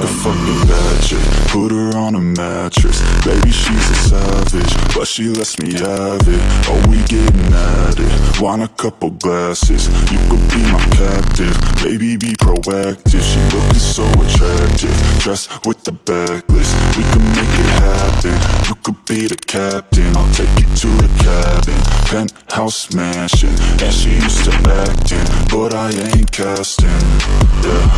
like a fucking magic, Put her on a mattress. Baby, she's a savage But she lets me have it. Oh, we getting at it. Want a couple glasses. You could be my captive. Baby, be proactive. She looking so attractive. Dressed with the backlist. We could make it happen. You could be the captain. I'll take you to the cabin. Penthouse mansion. And she used to acting But I ain't casting. Yeah.